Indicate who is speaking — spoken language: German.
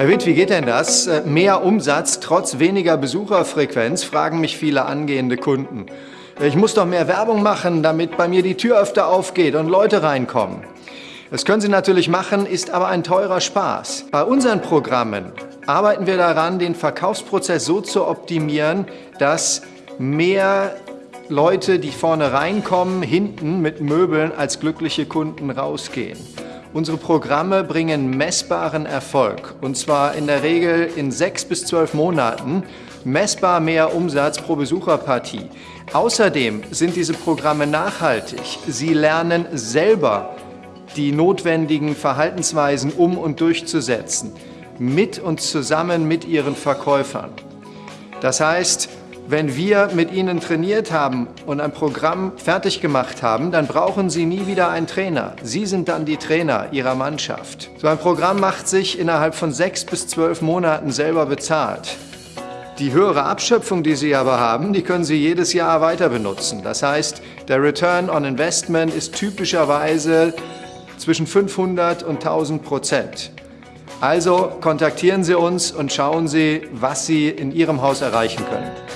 Speaker 1: Herr Witt, wie geht denn das? Äh, mehr Umsatz trotz weniger Besucherfrequenz, fragen mich viele angehende Kunden. Ich muss doch mehr Werbung machen, damit bei mir die Tür öfter aufgeht und Leute reinkommen. Das können Sie natürlich machen, ist aber ein teurer Spaß. Bei unseren Programmen arbeiten wir daran, den Verkaufsprozess so zu optimieren, dass mehr Leute, die vorne reinkommen, hinten mit Möbeln als glückliche Kunden rausgehen. Unsere Programme bringen messbaren Erfolg und zwar in der Regel in sechs bis zwölf Monaten messbar mehr Umsatz pro Besucherpartie. Außerdem sind diese Programme nachhaltig. Sie lernen selber die notwendigen Verhaltensweisen um und durchzusetzen, mit und zusammen mit ihren Verkäufern. Das heißt, wenn wir mit Ihnen trainiert haben und ein Programm fertig gemacht haben, dann brauchen Sie nie wieder einen Trainer. Sie sind dann die Trainer Ihrer Mannschaft. So ein Programm macht sich innerhalb von sechs bis zwölf Monaten selber bezahlt. Die höhere Abschöpfung, die Sie aber haben, die können Sie jedes Jahr weiter benutzen. Das heißt, der Return on Investment ist typischerweise zwischen 500 und 1000 Prozent. Also kontaktieren Sie uns und schauen Sie, was Sie in Ihrem Haus erreichen können.